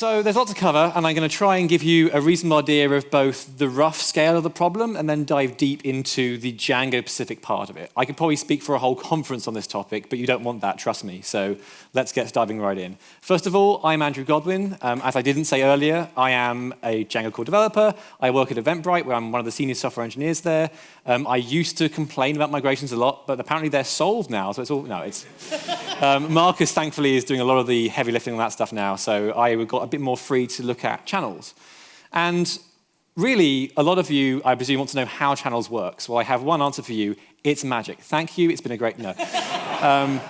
So there's lots to cover, and I'm going to try and give you a reasonable idea of both the rough scale of the problem and then dive deep into the Django-specific part of it. I could probably speak for a whole conference on this topic, but you don't want that, trust me. So let's get diving right in. First of all, I'm Andrew Godwin. Um, as I didn't say earlier, I am a Django core developer. I work at Eventbrite, where I'm one of the senior software engineers there. Um, I used to complain about migrations a lot, but apparently they're solved now, so it's all, no, it's... Um, Markus, thankfully, is doing a lot of the heavy lifting on that stuff now, so I got bit more free to look at channels. And really, a lot of you, I presume, want to know how channels work. So I have one answer for you. It's magic. Thank you. It's been a great... No. Um,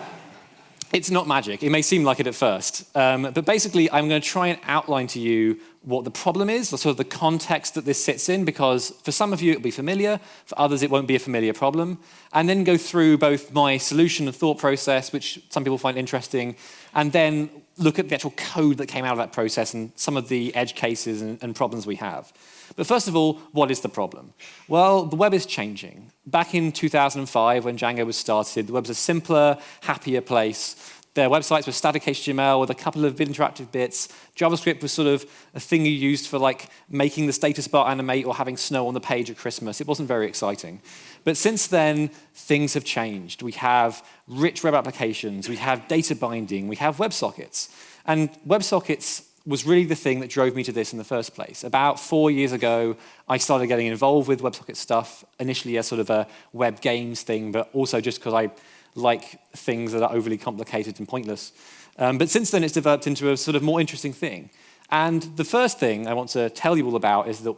it's not magic. It may seem like it at first. Um, but basically, I'm going to try and outline to you what the problem is, sort of the context that this sits in, because for some of you it'll be familiar, for others it won't be a familiar problem, and then go through both my solution and thought process, which some people find interesting, and then look at the actual code that came out of that process and some of the edge cases and, and problems we have. But first of all, what is the problem? Well, the web is changing. Back in 2005, when Django was started, the web was a simpler, happier place their websites were static HTML with a couple of interactive bits. JavaScript was sort of a thing you used for like making the status bar animate or having snow on the page at Christmas. It wasn't very exciting. But since then, things have changed. We have rich web applications, we have data binding, we have WebSockets. And WebSockets was really the thing that drove me to this in the first place. About four years ago, I started getting involved with WebSocket stuff, initially as sort of a web games thing, but also just because I like things that are overly complicated and pointless. Um, but since then, it's developed into a sort of more interesting thing. And the first thing I want to tell you all about is that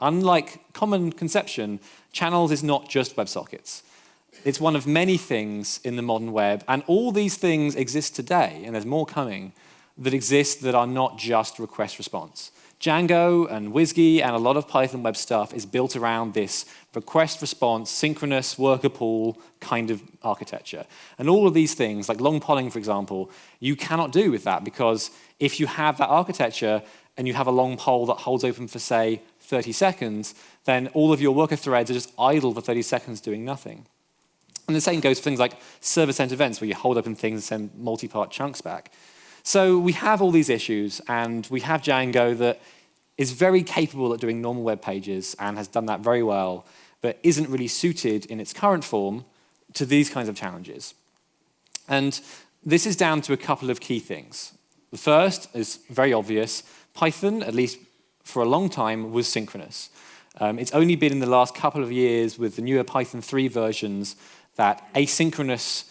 unlike common conception, channels is not just WebSockets. It's one of many things in the modern web, and all these things exist today, and there's more coming, that exist that are not just request response. Django and WSGI and a lot of Python web stuff is built around this request response, synchronous worker pool kind of architecture. And all of these things, like long polling, for example, you cannot do with that because if you have that architecture and you have a long poll that holds open for, say, 30 seconds, then all of your worker threads are just idle for 30 seconds doing nothing. And the same goes for things like server-sent events where you hold open things and send multi-part chunks back. So we have all these issues, and we have Django that is very capable at doing normal web pages and has done that very well, but isn't really suited in its current form to these kinds of challenges. And this is down to a couple of key things. The first is very obvious. Python, at least for a long time, was synchronous. Um, it's only been in the last couple of years with the newer Python 3 versions that asynchronous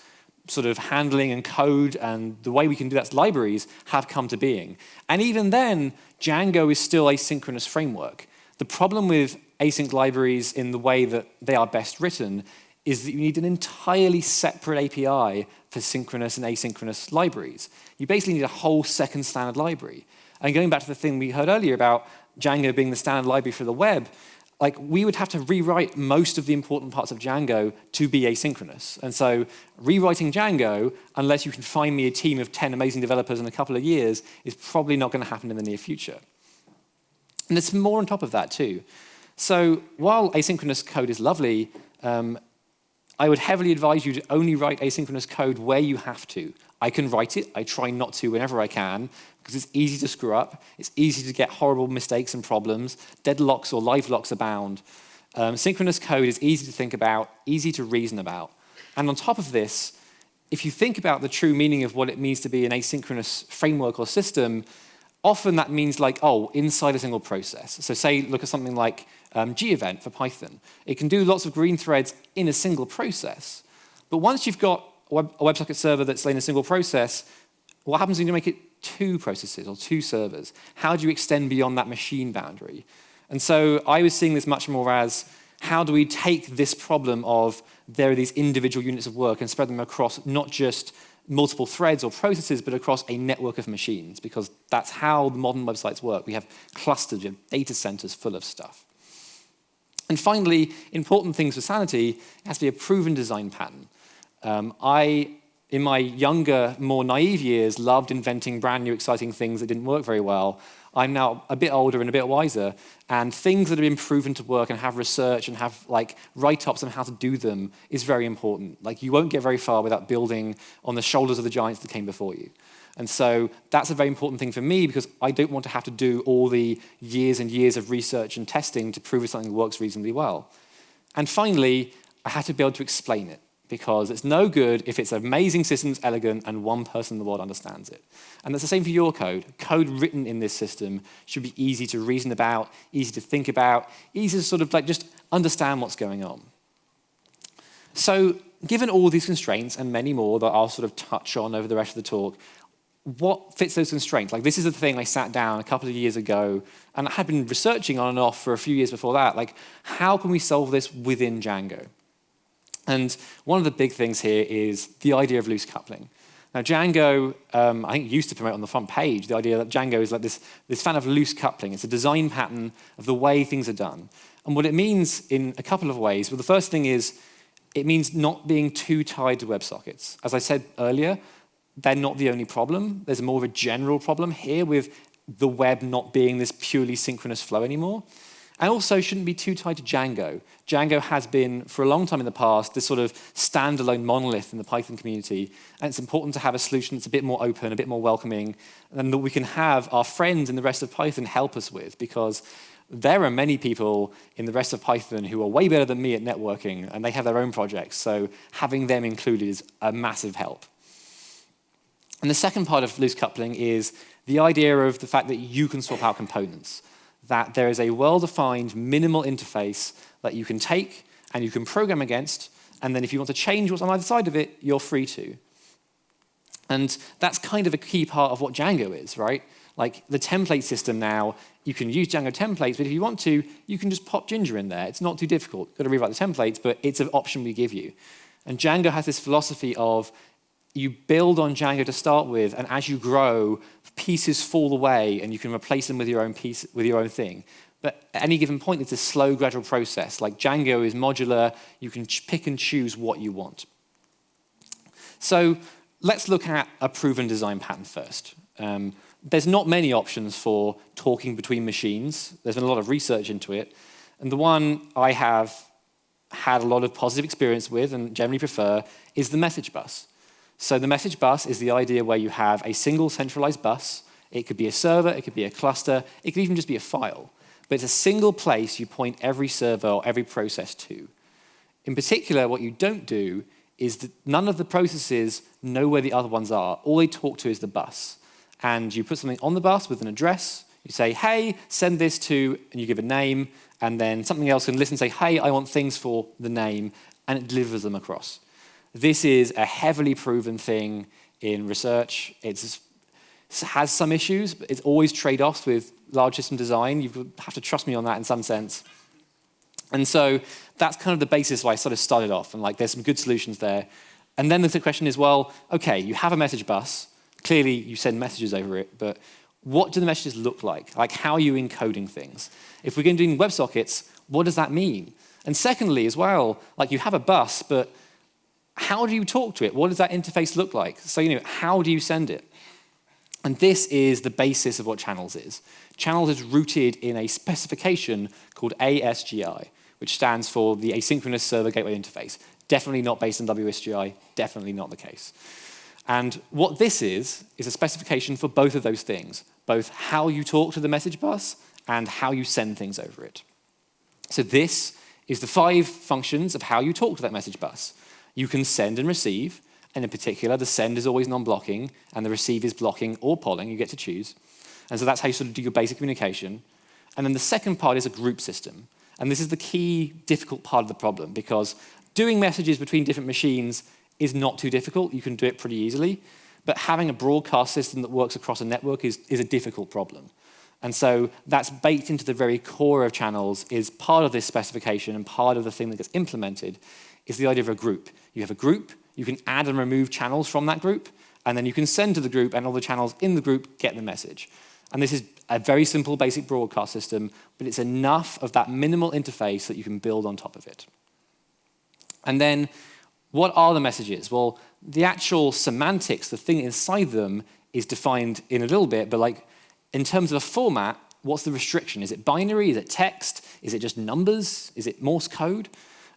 sort of handling and code and the way we can do that libraries have come to being. And even then, Django is still a synchronous framework. The problem with async libraries in the way that they are best written is that you need an entirely separate API for synchronous and asynchronous libraries. You basically need a whole second standard library. And going back to the thing we heard earlier about Django being the standard library for the web, like we would have to rewrite most of the important parts of Django to be asynchronous. And so rewriting Django, unless you can find me a team of 10 amazing developers in a couple of years, is probably not going to happen in the near future. And there's more on top of that too. So while asynchronous code is lovely, um, I would heavily advise you to only write asynchronous code where you have to. I can write it. I try not to whenever I can because it's easy to screw up. It's easy to get horrible mistakes and problems. Deadlocks or live locks abound. Um, synchronous code is easy to think about, easy to reason about. And on top of this, if you think about the true meaning of what it means to be an asynchronous framework or system, often that means like, oh, inside a single process. So say, look at something like um, gevent for Python. It can do lots of green threads in a single process. But once you've got a WebSocket server that's in a single process, what happens when you make it two processes or two servers? How do you extend beyond that machine boundary? And so I was seeing this much more as how do we take this problem of there are these individual units of work and spread them across not just multiple threads or processes, but across a network of machines, because that's how the modern websites work. We have clusters, we have data centers full of stuff. And finally, important things for sanity, it has to be a proven design pattern. Um, I in my younger, more naive years, loved inventing brand new, exciting things that didn't work very well. I'm now a bit older and a bit wiser, and things that have been proven to work and have research and have like write-ups on how to do them is very important. Like you won't get very far without building on the shoulders of the giants that came before you. And so that's a very important thing for me because I don't want to have to do all the years and years of research and testing to prove if something works reasonably well. And finally, I had to be able to explain it because it's no good if it's amazing systems, elegant, and one person in the world understands it. And that's the same for your code. Code written in this system should be easy to reason about, easy to think about, easy to sort of like just understand what's going on. So given all these constraints and many more that I'll sort of touch on over the rest of the talk, what fits those constraints? Like this is the thing I sat down a couple of years ago and I had been researching on and off for a few years before that. Like how can we solve this within Django? And one of the big things here is the idea of loose coupling. Now, Django, um, I think, used to promote on the front page the idea that Django is like this, this fan of loose coupling. It's a design pattern of the way things are done. And what it means in a couple of ways, well, the first thing is it means not being too tied to WebSockets. As I said earlier, they're not the only problem. There's more of a general problem here with the web not being this purely synchronous flow anymore. And also shouldn't be too tied to Django. Django has been, for a long time in the past, this sort of standalone monolith in the Python community. And it's important to have a solution that's a bit more open, a bit more welcoming, and that we can have our friends in the rest of Python help us with, because there are many people in the rest of Python who are way better than me at networking, and they have their own projects. So having them included is a massive help. And the second part of loose coupling is the idea of the fact that you can swap out components that there is a well-defined minimal interface that you can take and you can program against, and then if you want to change what's on either side of it, you're free to. And that's kind of a key part of what Django is, right? Like the template system now, you can use Django templates, but if you want to, you can just pop Jinja in there. It's not too difficult. You've got to rewrite the templates, but it's an option we give you. And Django has this philosophy of you build on Django to start with, and as you grow, pieces fall away and you can replace them with your own piece, with your own thing. But at any given point, it's a slow, gradual process. Like Django is modular, you can pick and choose what you want. So let's look at a proven design pattern first. Um, there's not many options for talking between machines. There's been a lot of research into it. And the one I have had a lot of positive experience with and generally prefer is the message bus. So the message bus is the idea where you have a single centralized bus. It could be a server, it could be a cluster, it could even just be a file. But it's a single place you point every server or every process to. In particular, what you don't do is that none of the processes know where the other ones are. All they talk to is the bus. And you put something on the bus with an address, you say, hey, send this to, and you give a name, and then something else can listen and say, hey, I want things for the name, and it delivers them across. This is a heavily proven thing in research. It has some issues, but it's always trade-offs with large system design. You have to trust me on that in some sense. And so that's kind of the basis why I sort of started off, and like there's some good solutions there. And then the question is, well, okay, you have a message bus. Clearly, you send messages over it, but what do the messages look like? Like, how are you encoding things? If we're going to do WebSockets, what does that mean? And secondly, as well, like you have a bus, but how do you talk to it? What does that interface look like? So, you know, how do you send it? And this is the basis of what channels is. Channels is rooted in a specification called ASGI, which stands for the Asynchronous Server Gateway Interface. Definitely not based on WSGI, definitely not the case. And what this is, is a specification for both of those things, both how you talk to the message bus and how you send things over it. So this is the five functions of how you talk to that message bus. You can send and receive, and in particular, the send is always non-blocking, and the receive is blocking or polling, you get to choose. And so that's how you sort of do your basic communication. And then the second part is a group system. And this is the key difficult part of the problem, because doing messages between different machines is not too difficult. You can do it pretty easily. But having a broadcast system that works across a network is, is a difficult problem. And so that's baked into the very core of channels, is part of this specification and part of the thing that gets implemented is the idea of a group. You have a group, you can add and remove channels from that group, and then you can send to the group, and all the channels in the group get the message. And this is a very simple basic broadcast system, but it's enough of that minimal interface that you can build on top of it. And then what are the messages? Well, the actual semantics, the thing inside them, is defined in a little bit, but like in terms of a format, what's the restriction? Is it binary? Is it text? Is it just numbers? Is it Morse code?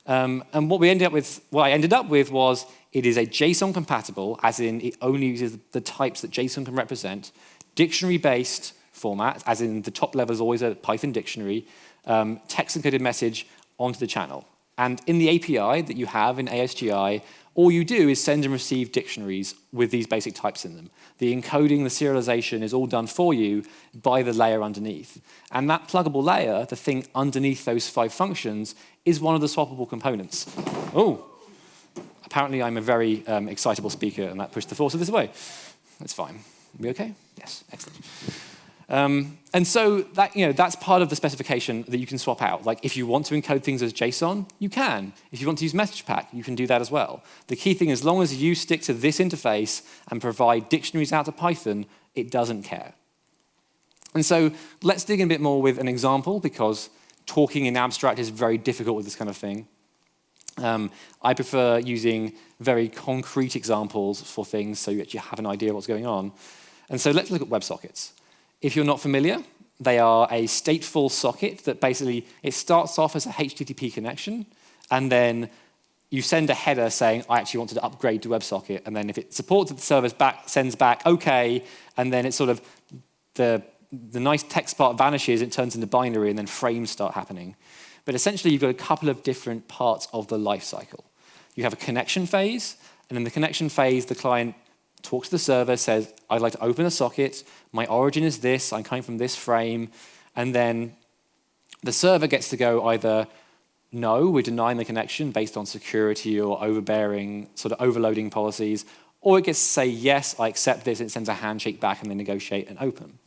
Um, and what we ended up with, what I ended up with was it is a JSON compatible, as in it only uses the types that JSON can represent, dictionary-based format, as in the top level is always a Python dictionary, um, text encoded message onto the channel. And in the API that you have in ASGI, all you do is send and receive dictionaries with these basic types in them. The encoding, the serialization is all done for you by the layer underneath. And that pluggable layer, the thing underneath those five functions, is one of the swappable components. Oh, apparently I'm a very um, excitable speaker and that pushed the force of this away. That's fine. We okay? Yes, excellent. Um, and so that, you know, that's part of the specification that you can swap out. Like if you want to encode things as JSON, you can. If you want to use message pack, you can do that as well. The key thing, as long as you stick to this interface and provide dictionaries out to Python, it doesn't care. And so let's dig in a bit more with an example because talking in abstract is very difficult with this kind of thing. Um, I prefer using very concrete examples for things so you actually have an idea of what's going on. And so let's look at WebSockets. If you're not familiar, they are a stateful socket that basically, it starts off as a HTTP connection, and then you send a header saying, I actually wanted to upgrade to WebSocket, and then if it supports it, the server back, sends back, okay, and then it's sort of, the, the nice text part vanishes, it turns into binary, and then frames start happening. But essentially, you've got a couple of different parts of the life cycle. You have a connection phase, and in the connection phase, the client talks to the server, says, I'd like to open a socket, my origin is this, I'm coming from this frame, and then the server gets to go either no, we're denying the connection based on security or overbearing, sort of overloading policies, or it gets to say, yes, I accept this, and it sends a handshake back and they negotiate and open.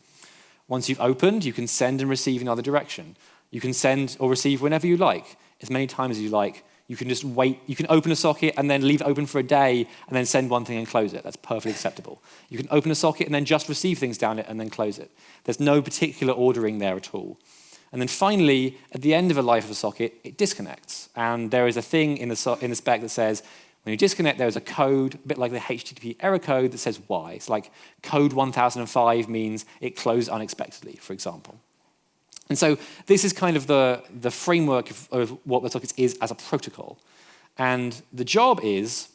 Once you've opened, you can send and receive in either direction. You can send or receive whenever you like, as many times as you like, you can just wait, you can open a socket and then leave it open for a day and then send one thing and close it. That's perfectly acceptable. You can open a socket and then just receive things down it and then close it. There's no particular ordering there at all. And then finally, at the end of a life of a socket, it disconnects. And there is a thing in the, so in the spec that says, when you disconnect, there is a code, a bit like the HTTP error code that says why. It's like code 1005 means it closed unexpectedly, for example. And so this is kind of the, the framework of, of what WebSockets is as a protocol. And the job is,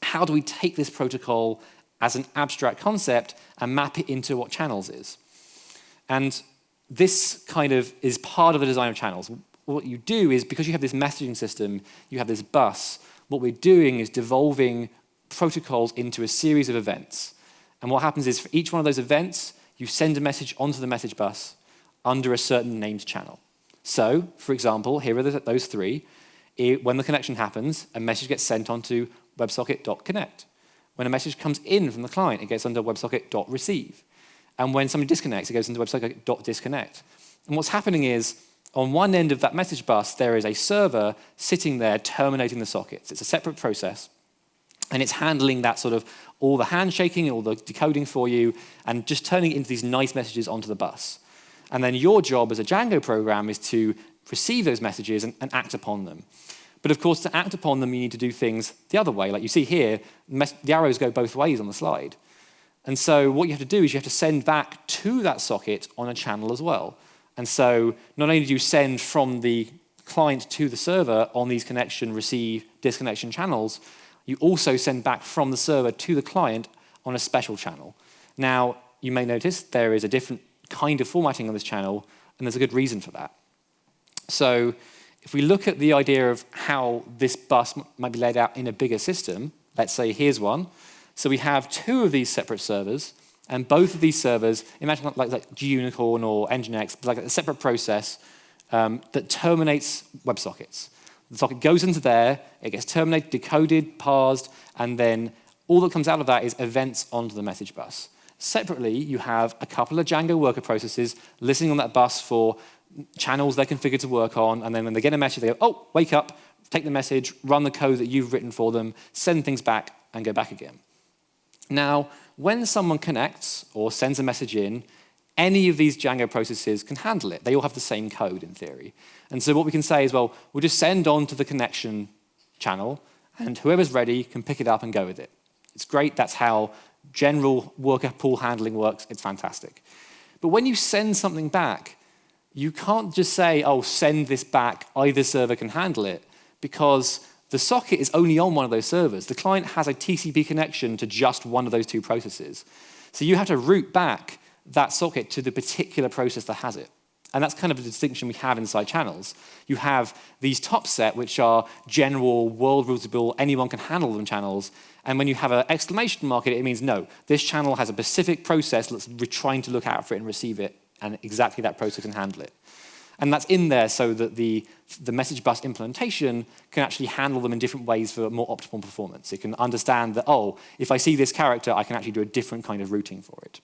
how do we take this protocol as an abstract concept and map it into what channels is? And this kind of is part of the design of channels. What you do is, because you have this messaging system, you have this bus, what we're doing is devolving protocols into a series of events. And what happens is for each one of those events, you send a message onto the message bus, under a certain named channel. So, for example, here are the, those three. It, when the connection happens, a message gets sent onto WebSocket.connect. When a message comes in from the client, it gets under WebSocket.receive. And when somebody disconnects, it goes into WebSocket.disconnect. And what's happening is, on one end of that message bus, there is a server sitting there terminating the sockets. It's a separate process. And it's handling that sort of all the handshaking, all the decoding for you, and just turning it into these nice messages onto the bus. And then your job as a Django program is to receive those messages and, and act upon them. But of course, to act upon them, you need to do things the other way. Like you see here, the arrows go both ways on the slide. And so what you have to do is you have to send back to that socket on a channel as well. And so not only do you send from the client to the server on these connection, receive, disconnection channels, you also send back from the server to the client on a special channel. Now, you may notice there is a different kind of formatting on this channel, and there's a good reason for that. So if we look at the idea of how this bus might be laid out in a bigger system, let's say here's one. So we have two of these separate servers, and both of these servers, imagine like, like Gunicorn or Nginx, like a separate process um, that terminates WebSockets. The socket goes into there, it gets terminated, decoded, parsed, and then all that comes out of that is events onto the message bus. Separately, you have a couple of Django worker processes listening on that bus for channels they're configured to work on, and then when they get a message, they go, oh, wake up, take the message, run the code that you've written for them, send things back, and go back again. Now, when someone connects or sends a message in, any of these Django processes can handle it. They all have the same code in theory. And so what we can say is, well, we'll just send on to the connection channel, and whoever's ready can pick it up and go with it. It's great. That's how general worker pool handling works. It's fantastic. But when you send something back, you can't just say, oh, send this back, either server can handle it, because the socket is only on one of those servers. The client has a TCP connection to just one of those two processes. So you have to route back that socket to the particular process that has it. And that's kind of the distinction we have inside channels. You have these top set, which are general, world routable, anyone can handle them channels. And when you have an exclamation mark, it means no, this channel has a specific process that's trying to look out for it and receive it, and exactly that process can handle it. And that's in there so that the, the message bus implementation can actually handle them in different ways for more optimal performance. It can understand that, oh, if I see this character, I can actually do a different kind of routing for it.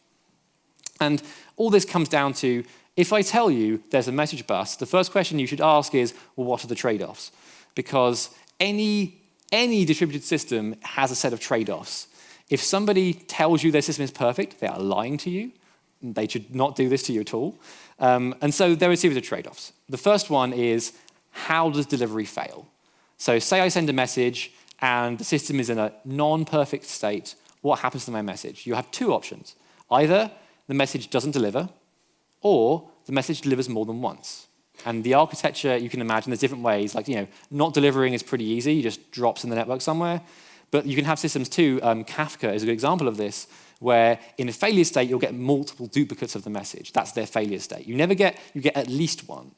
And all this comes down to if I tell you there's a message bus, the first question you should ask is, well, what are the trade-offs? Because any, any distributed system has a set of trade-offs. If somebody tells you their system is perfect, they are lying to you. They should not do this to you at all. Um, and so there are a series of trade-offs. The first one is, how does delivery fail? So say I send a message and the system is in a non-perfect state, what happens to my message? You have two options. Either the message doesn't deliver, or the message delivers more than once. And the architecture, you can imagine, there's different ways. Like, you know, not delivering is pretty easy. It just drops in the network somewhere. But you can have systems too. Um, Kafka is a good example of this, where in a failure state, you'll get multiple duplicates of the message. That's their failure state. You never get, you get at least one.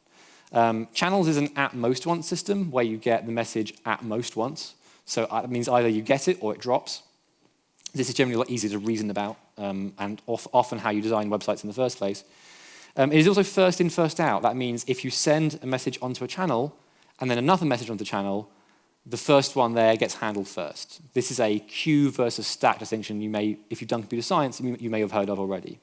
Um, channels is an at most once system, where you get the message at most once. So uh, that means either you get it or it drops. This is generally a lot easier to reason about um, and often how you design websites in the first place. Um, it is also first in, first out. That means if you send a message onto a channel and then another message onto the channel, the first one there gets handled first. This is a queue versus stack distinction you may, if you've done computer science, you, you may have heard of already.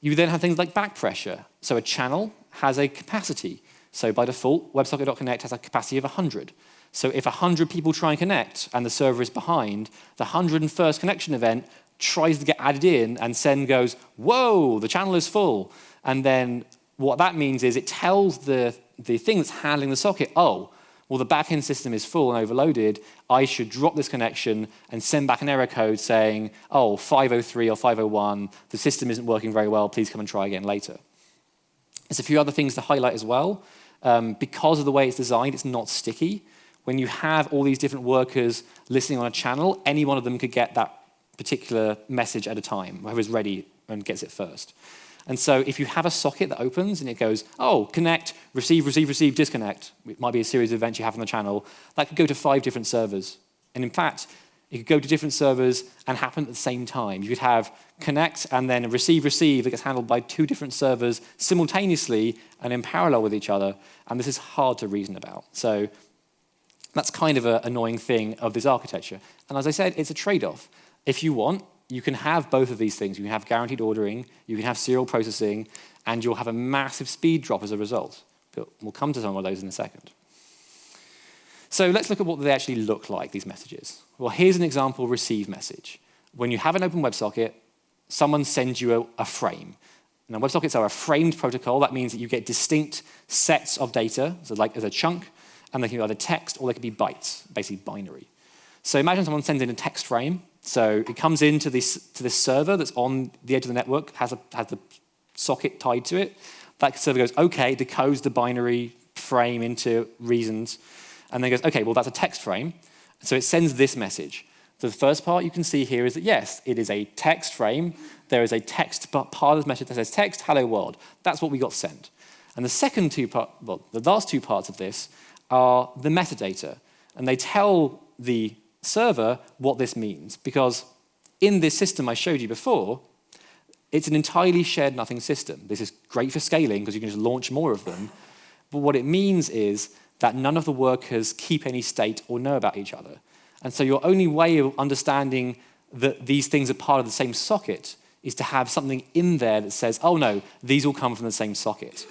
You then have things like back pressure. So a channel has a capacity. So by default, WebSocket.Connect has a capacity of 100. So if 100 people try and connect and the server is behind, the 101st connection event tries to get added in and send goes, whoa, the channel is full. And then what that means is it tells the, the thing that's handling the socket, oh, well, the backend system is full and overloaded. I should drop this connection and send back an error code saying, oh, 503 or 501, the system isn't working very well. Please come and try again later. There's a few other things to highlight as well. Um, because of the way it's designed, it's not sticky. When you have all these different workers listening on a channel, any one of them could get that particular message at a time, whoever's ready and gets it first. And so if you have a socket that opens and it goes, oh, connect, receive, receive, receive, disconnect, it might be a series of events you have on the channel, that could go to five different servers. And in fact, it could go to different servers and happen at the same time. You could have connect and then receive, receive that gets handled by two different servers simultaneously and in parallel with each other. And this is hard to reason about. So that's kind of an annoying thing of this architecture. And as I said, it's a trade-off. If you want, you can have both of these things. You can have guaranteed ordering, you can have serial processing, and you'll have a massive speed drop as a result. But we'll come to some of those in a second. So let's look at what they actually look like, these messages. Well, here's an example receive message. When you have an open WebSocket, someone sends you a, a frame. Now, WebSockets are a framed protocol. That means that you get distinct sets of data, so like as a chunk, and they can be either text or they can be bytes, basically binary. So imagine someone sends in a text frame, so it comes into this, to this server that's on the edge of the network, has, a, has the socket tied to it. That server goes, okay, decodes the binary frame into reasons, and then goes, okay, well, that's a text frame. So it sends this message. So the first part you can see here is that, yes, it is a text frame. There is a text part of the message that says text, hello world. That's what we got sent. And the second two part, well, the last two parts of this are the metadata. And they tell the server what this means, because in this system I showed you before, it's an entirely shared nothing system. This is great for scaling because you can just launch more of them. But what it means is that none of the workers keep any state or know about each other. And so your only way of understanding that these things are part of the same socket is to have something in there that says, oh no, these all come from the same socket.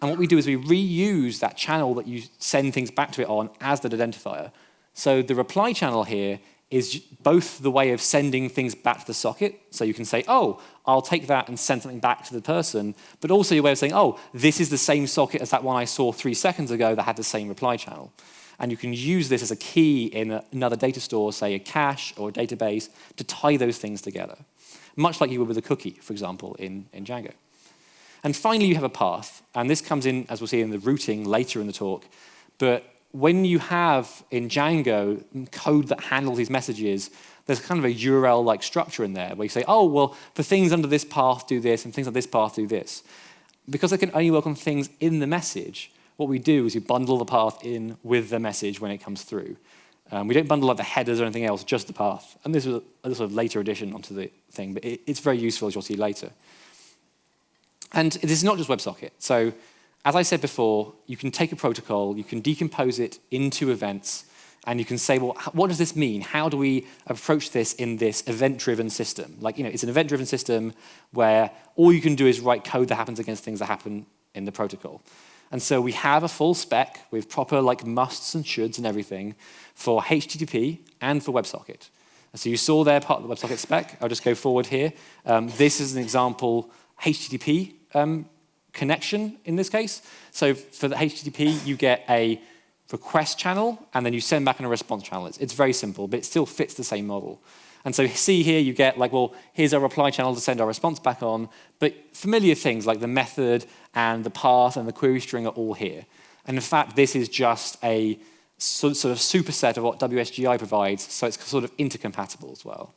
And what we do is we reuse that channel that you send things back to it on as the identifier. So the reply channel here is both the way of sending things back to the socket. So you can say, oh, I'll take that and send something back to the person, but also your way of saying, oh, this is the same socket as that one I saw three seconds ago that had the same reply channel. And you can use this as a key in another data store, say a cache or a database, to tie those things together, much like you would with a cookie, for example, in, in Django. And finally, you have a path. And this comes in, as we'll see in the routing later in the talk. But when you have in Django code that handles these messages, there's kind of a URL-like structure in there where you say, oh, well, for things under this path, do this, and things on this path, do this. Because I can only work on things in the message, what we do is we bundle the path in with the message when it comes through. Um, we don't bundle up the headers or anything else, just the path. And this was a, a sort of later addition onto the thing, but it, it's very useful, as you'll see later. And this is not just WebSocket. So as I said before, you can take a protocol, you can decompose it into events, and you can say, well, what does this mean? How do we approach this in this event-driven system? Like, you know, it's an event-driven system where all you can do is write code that happens against things that happen in the protocol. And so we have a full spec with proper like musts and shoulds and everything for HTTP and for WebSocket. And so you saw there part of the WebSocket spec. I'll just go forward here. Um, this is an example HTTP um, connection in this case. So for the HTTP, you get a request channel, and then you send back in a response channel. It's, it's very simple, but it still fits the same model. And so see here, you get like, well, here's our reply channel to send our response back on, but familiar things like the method and the path and the query string are all here. And in fact, this is just a sort of superset of what WSGI provides, so it's sort of intercompatible as well.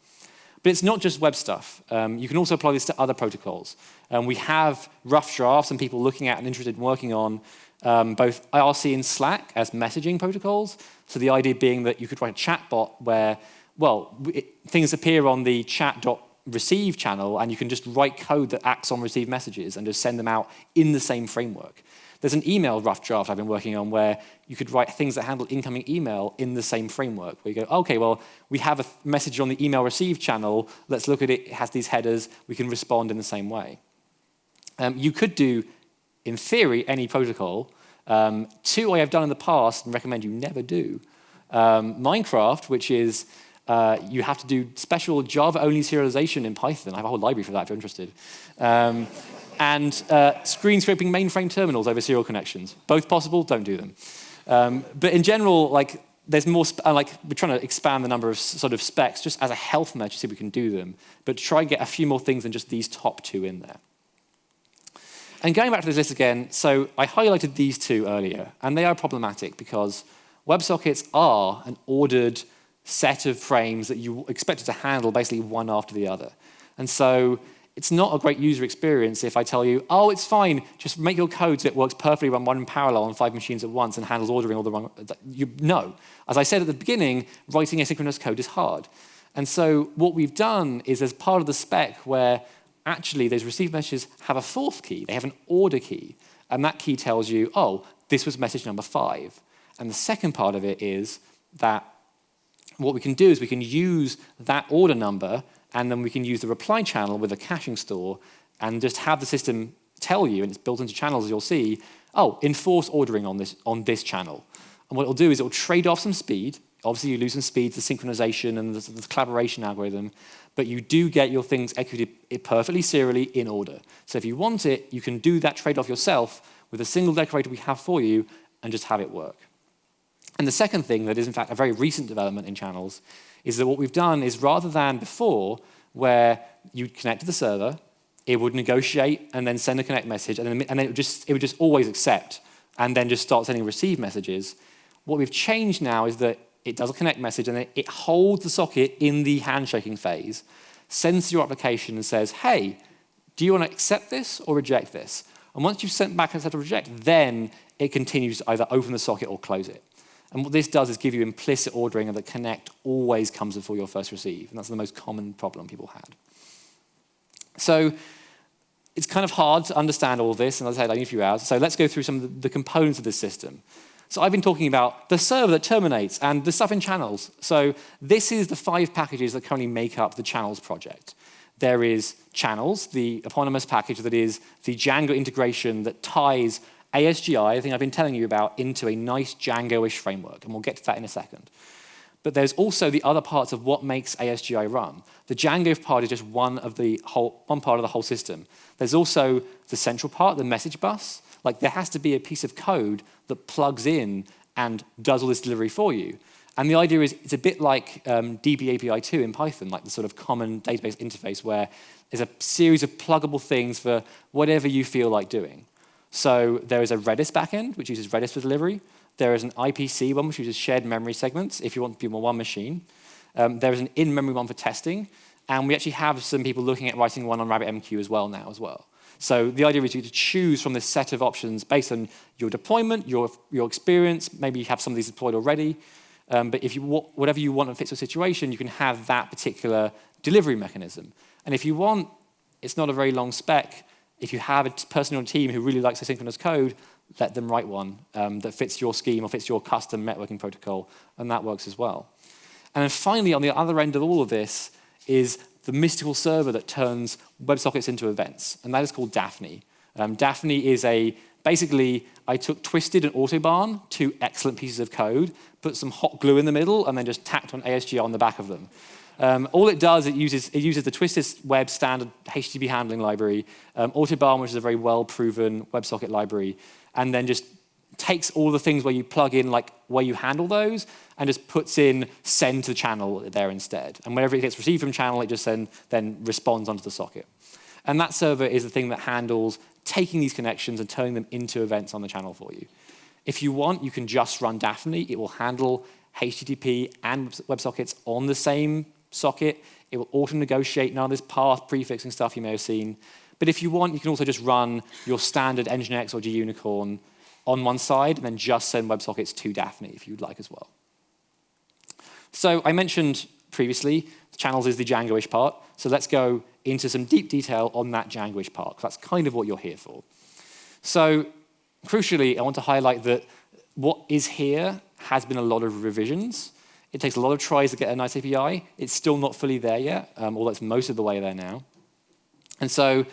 But it's not just web stuff. Um, you can also apply this to other protocols. Um, we have rough drafts and people looking at and interested in working on um, both IRC and Slack as messaging protocols. So the idea being that you could write a chatbot where, well, it, things appear on the chat.receive channel and you can just write code that acts on received messages and just send them out in the same framework. There's an email rough draft I've been working on where you could write things that handle incoming email in the same framework, where you go, okay, well, we have a message on the email receive channel, let's look at it, it has these headers, we can respond in the same way. Um, you could do in theory, any protocol. Um, two I have done in the past and recommend you never do. Um, Minecraft, which is uh, you have to do special Java-only serialization in Python. I have a whole library for that if you're interested. Um, and uh, screen scraping mainframe terminals over serial connections. Both possible, don't do them. Um, but in general, like there's more, uh, like we're trying to expand the number of sort of specs just as a health measure to see if we can do them, but try and get a few more things than just these top two in there. And going back to this list again, so I highlighted these two earlier, and they are problematic because WebSockets are an ordered set of frames that you expect it to handle basically one after the other. And so it's not a great user experience if I tell you, oh, it's fine, just make your code so it works perfectly run one in parallel on five machines at once and handles ordering all the wrong, you, no. As I said at the beginning, writing asynchronous code is hard. And so what we've done is as part of the spec where actually those received messages have a fourth key. They have an order key. And that key tells you, oh, this was message number five. And the second part of it is that what we can do is we can use that order number and then we can use the reply channel with a caching store and just have the system tell you, and it's built into channels as you'll see, oh, enforce ordering on this, on this channel. And what it'll do is it'll trade off some speed. Obviously, you lose some speed the synchronization and the, the collaboration algorithm, but you do get your things executed perfectly serially in order. So if you want it, you can do that trade-off yourself with a single decorator we have for you and just have it work. And the second thing that is in fact a very recent development in channels is that what we've done is rather than before where you'd connect to the server, it would negotiate and then send a connect message and then, and then it, would just, it would just always accept and then just start sending receive messages. What we've changed now is that it does a connect message, and then it holds the socket in the handshaking phase, sends to your application and says, hey, do you want to accept this or reject this? And once you've sent back accept or reject, then it continues to either open the socket or close it. And what this does is give you implicit ordering and the connect always comes before your first receive. And that's the most common problem people had. So it's kind of hard to understand all this, and as I said, I need a few hours. So let's go through some of the components of this system. So I've been talking about the server that terminates and the stuff in channels. So this is the five packages that currently make up the channels project. There is channels, the eponymous package that is the Django integration that ties ASGI, I think I've been telling you about, into a nice Django-ish framework, and we'll get to that in a second. But there's also the other parts of what makes ASGI run. The Django part is just one of the whole, one part of the whole system. There's also the central part, the message bus, like there has to be a piece of code that plugs in and does all this delivery for you. And the idea is it's a bit like um, DB API 2 in Python, like the sort of common database interface where there's a series of pluggable things for whatever you feel like doing. So there is a Redis backend, which uses Redis for delivery. There is an IPC one, which uses shared memory segments if you want to be on one machine. Um, there is an in-memory one for testing. And we actually have some people looking at writing one on RabbitMQ as well now as well. So the idea is you to choose from this set of options based on your deployment, your, your experience, maybe you have some of these deployed already. Um, but if you whatever you want and fits your situation, you can have that particular delivery mechanism. And if you want, it's not a very long spec. If you have a person on your team who really likes asynchronous code, let them write one um, that fits your scheme or fits your custom networking protocol, and that works as well. And then finally, on the other end of all of this is the mystical server that turns WebSockets into events, and that is called Daphne. Um, Daphne is a, basically, I took Twisted and Autobahn, two excellent pieces of code, put some hot glue in the middle, and then just tacked on ASGI on the back of them. Um, all it does, it uses, it uses the Twisted web standard HTTP handling library, um, Autobahn, which is a very well-proven WebSocket library, and then just takes all the things where you plug in, like where you handle those, and just puts in send to the channel there instead. And whenever it gets received from channel, it just then, then responds onto the socket. And that server is the thing that handles taking these connections and turning them into events on the channel for you. If you want, you can just run Daphne. It will handle HTTP and WebSockets on the same socket. It will auto-negotiate none of this path prefixing stuff you may have seen. But if you want, you can also just run your standard Nginx or gunicorn on one side and then just send WebSockets to Daphne if you'd like as well. So I mentioned previously, channels is the Django-ish part. So let's go into some deep detail on that Django-ish part, that's kind of what you're here for. So crucially, I want to highlight that what is here has been a lot of revisions. It takes a lot of tries to get a nice API. It's still not fully there yet, um, although it's most of the way there now. And so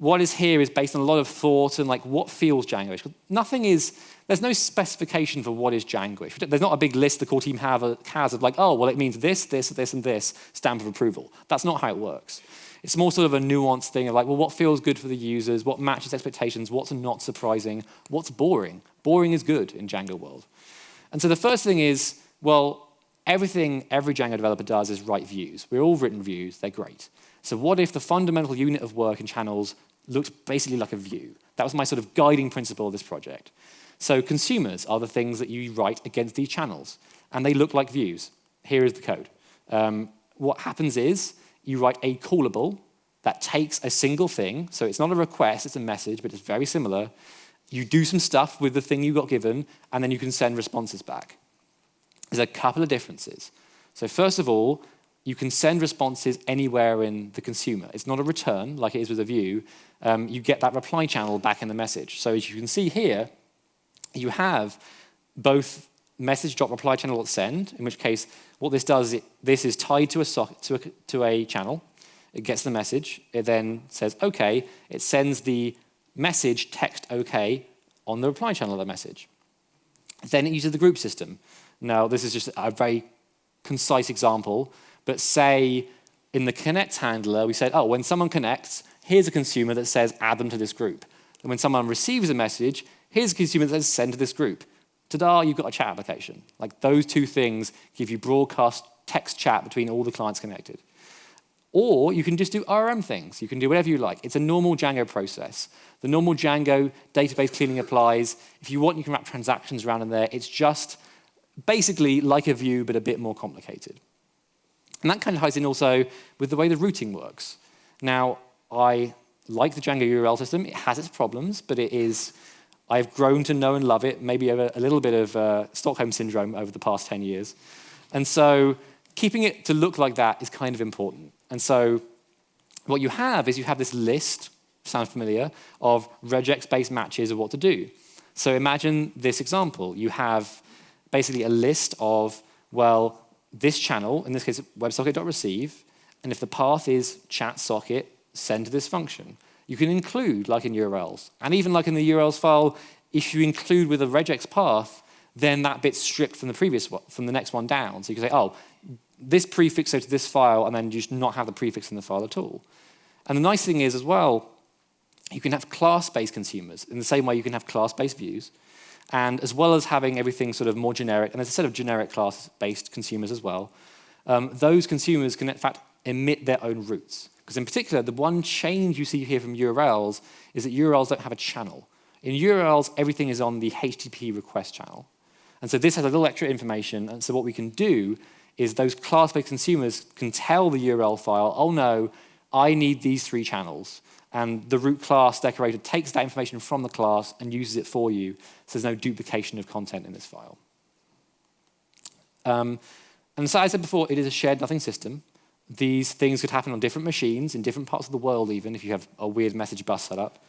what is here is based on a lot of thought and like what feels Django-ish. Nothing is, there's no specification for what is Django-ish. There's not a big list the core team have, uh, has of like, oh, well, it means this, this, this, and this, stamp of approval. That's not how it works. It's more sort of a nuanced thing of like, well, what feels good for the users, what matches expectations, what's not surprising, what's boring. Boring is good in Django world. And so the first thing is, well, everything every Django developer does is write views. We're all written views, they're great. So what if the fundamental unit of work in channels looked basically like a view. That was my sort of guiding principle of this project. So consumers are the things that you write against these channels, and they look like views. Here is the code. Um, what happens is you write a callable that takes a single thing, so it's not a request, it's a message, but it's very similar. You do some stuff with the thing you got given, and then you can send responses back. There's a couple of differences. So first of all, you can send responses anywhere in the consumer. It's not a return like it is with a view. Um, you get that reply channel back in the message. So as you can see here, you have both message dot reply channel at send, in which case what this does, is this is tied to a, to, a, to a channel. It gets the message. It then says OK. It sends the message text OK on the reply channel of the message. Then it uses the group system. Now, this is just a very concise example. But say in the connect handler, we said, oh, when someone connects, here's a consumer that says add them to this group. And when someone receives a message, here's a consumer that says send to this group. Ta-da, you've got a chat application. Like those two things give you broadcast text chat between all the clients connected. Or you can just do ORM things. You can do whatever you like. It's a normal Django process. The normal Django database cleaning applies. If you want, you can wrap transactions around in there. It's just basically like a view, but a bit more complicated. And that kind of ties in also with the way the routing works. Now, I like the Django URL system. It has its problems, but it is, I've grown to know and love it, maybe a, a little bit of uh, Stockholm syndrome over the past 10 years. And so keeping it to look like that is kind of important. And so what you have is you have this list, sound familiar, of regex-based matches of what to do. So imagine this example. You have basically a list of, well, this channel, in this case WebSocket.receive, and if the path is chat socket, send to this function. You can include, like in URLs, and even like in the URLs file, if you include with a regex path, then that bit's stripped from the previous one, from the next one down. So you can say, oh, this prefix goes to this file, and then you just not have the prefix in the file at all. And the nice thing is as well, you can have class-based consumers in the same way you can have class-based views. And as well as having everything sort of more generic, and there's a set of generic class-based consumers as well, um, those consumers can in fact emit their own routes. Because in particular, the one change you see here from URLs is that URLs don't have a channel. In URLs, everything is on the HTTP request channel. And so this has a little extra information. And so what we can do is those class-based consumers can tell the URL file, oh no, I need these three channels. And the root class decorator takes that information from the class and uses it for you. So there's no duplication of content in this file. Um, and so as I said before, it is a shared nothing system. These things could happen on different machines in different parts of the world even if you have a weird message bus set up.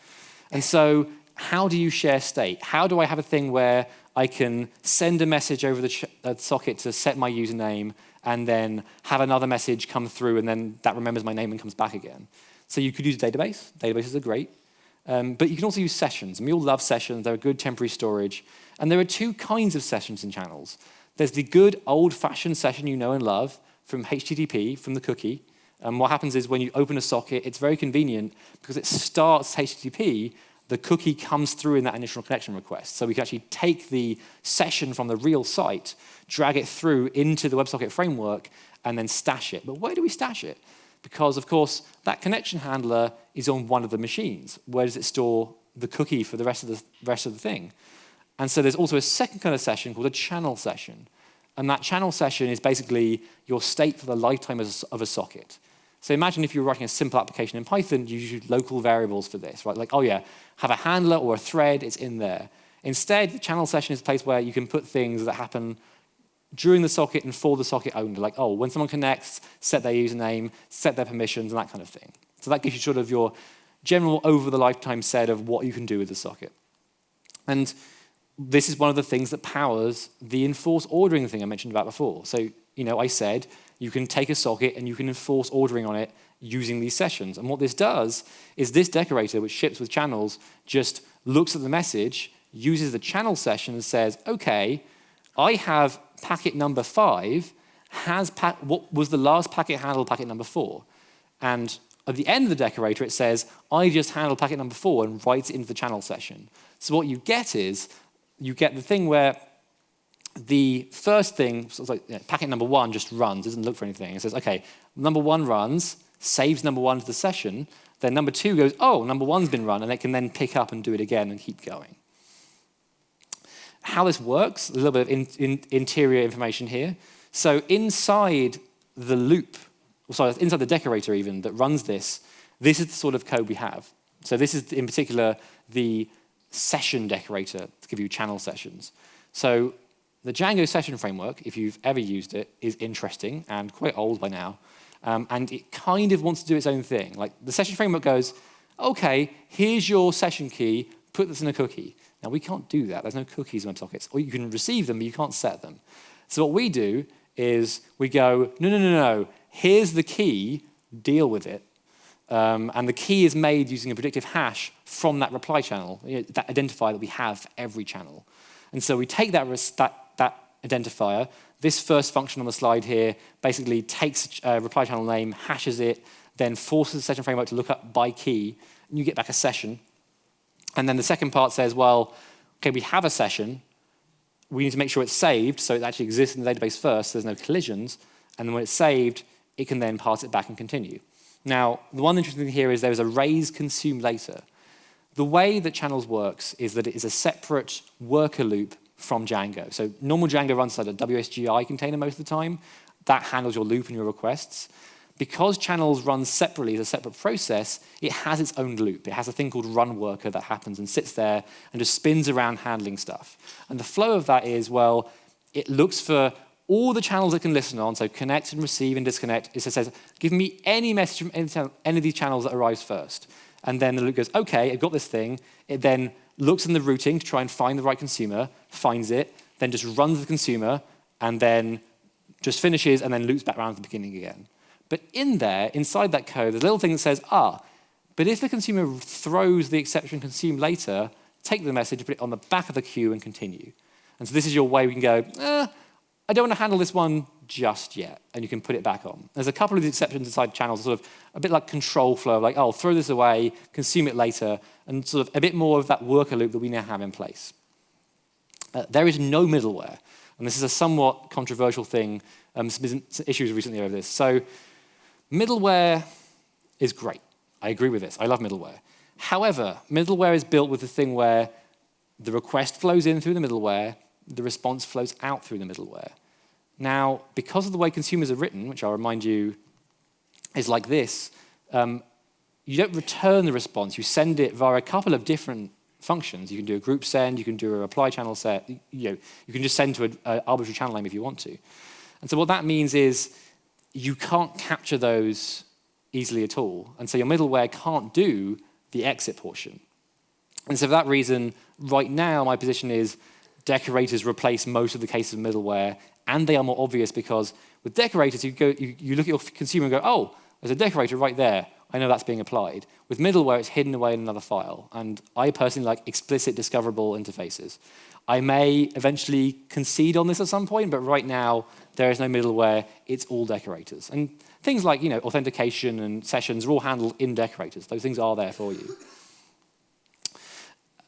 And so how do you share state? How do I have a thing where I can send a message over the uh, socket to set my username and then have another message come through and then that remembers my name and comes back again? So you could use a database. Databases are great. Um, but you can also use sessions. And we all love sessions. They're a good temporary storage. And there are two kinds of sessions in channels. There's the good old-fashioned session you know and love from HTTP, from the cookie. And what happens is when you open a socket, it's very convenient because it starts HTTP, the cookie comes through in that initial connection request. So we can actually take the session from the real site, drag it through into the WebSocket framework, and then stash it. But where do we stash it? Because, of course, that connection handler is on one of the machines. Where does it store the cookie for the rest of the rest of the thing? And so there's also a second kind of session called a channel session. And that channel session is basically your state for the lifetime of a, socket. So imagine if you were writing a simple application in Python, you use local variables for this, right? Like, oh yeah, have a handler or a thread, it's in there. Instead, the channel session is a place where you can put things that happen during the socket and for the socket only. Like, oh, when someone connects, set their username, set their permissions, and that kind of thing. So that gives you sort of your general over the lifetime set of what you can do with the socket. And this is one of the things that powers the enforce ordering thing I mentioned about before. So, you know, I said you can take a socket and you can enforce ordering on it using these sessions. And what this does is this decorator, which ships with channels, just looks at the message, uses the channel session and says, okay, I have packet number five, has what was the last packet handled packet number four? And at the end of the decorator, it says, I just handled packet number four and writes it into the channel session. So what you get is, you get the thing where the first thing, so like you know, packet number one just runs, doesn't look for anything. It says, okay, number one runs, saves number one to the session, then number two goes, oh, number one's been run, and it can then pick up and do it again and keep going. How this works, a little bit of in, in, interior information here. So inside the loop, sorry, inside the decorator even that runs this, this is the sort of code we have. So this is in particular the session decorator to give you channel sessions. So the Django session framework, if you've ever used it, is interesting and quite old by now. Um, and it kind of wants to do its own thing. Like the session framework goes, okay, here's your session key, put this in a cookie. Now we can't do that. There's no cookies in WebSockets. Or you can receive them, but you can't set them. So what we do is we go, no, no, no, no, here's the key, deal with it. Um, and the key is made using a predictive hash from that reply channel, you know, that identifier that we have for every channel. And so we take that, that, that identifier, this first function on the slide here basically takes a reply channel name, hashes it, then forces the session framework to look up by key, and you get back a session. And then the second part says, well, okay, we have a session, we need to make sure it's saved so it actually exists in the database first, so there's no collisions, and then when it's saved, it can then pass it back and continue. Now, the one interesting thing here is there is a raise consume later. The way that channels works is that it is a separate worker loop from Django. So normal Django runs inside a WSGI container most of the time. That handles your loop and your requests. Because channels run separately as a separate process, it has its own loop. It has a thing called run worker that happens and sits there and just spins around handling stuff. And the flow of that is, well, it looks for all the channels it can listen on, so connect and receive and disconnect, it says, give me any message from any, any of these channels that arrives first. And then the loop goes, okay, I've got this thing. It then looks in the routing to try and find the right consumer, finds it, then just runs the consumer, and then just finishes and then loops back around to the beginning again. But in there, inside that code, there's a little thing that says, ah, but if the consumer throws the exception consume later, take the message, put it on the back of the queue and continue. And so this is your way we can go, eh, I don't want to handle this one just yet, and you can put it back on. There's a couple of exceptions inside channels, sort of a bit like control flow, like, oh, throw this away, consume it later, and sort of a bit more of that worker loop that we now have in place. Uh, there is no middleware. And this is a somewhat controversial thing. Um, some issues recently over this. So middleware is great. I agree with this. I love middleware. However, middleware is built with the thing where the request flows in through the middleware, the response flows out through the middleware. Now, because of the way consumers are written, which I'll remind you is like this, um, you don't return the response. You send it via a couple of different functions. You can do a group send, you can do a reply channel set, you, know, you can just send to an arbitrary channel name if you want to. And so what that means is you can't capture those easily at all. And so your middleware can't do the exit portion. And so for that reason, right now my position is decorators replace most of the cases of middleware, and they are more obvious because with decorators, you, go, you, you look at your consumer and go, oh, there's a decorator right there. I know that's being applied. With middleware, it's hidden away in another file. And I personally like explicit discoverable interfaces. I may eventually concede on this at some point, but right now, there is no middleware. It's all decorators. And things like you know, authentication and sessions are all handled in decorators. Those things are there for you.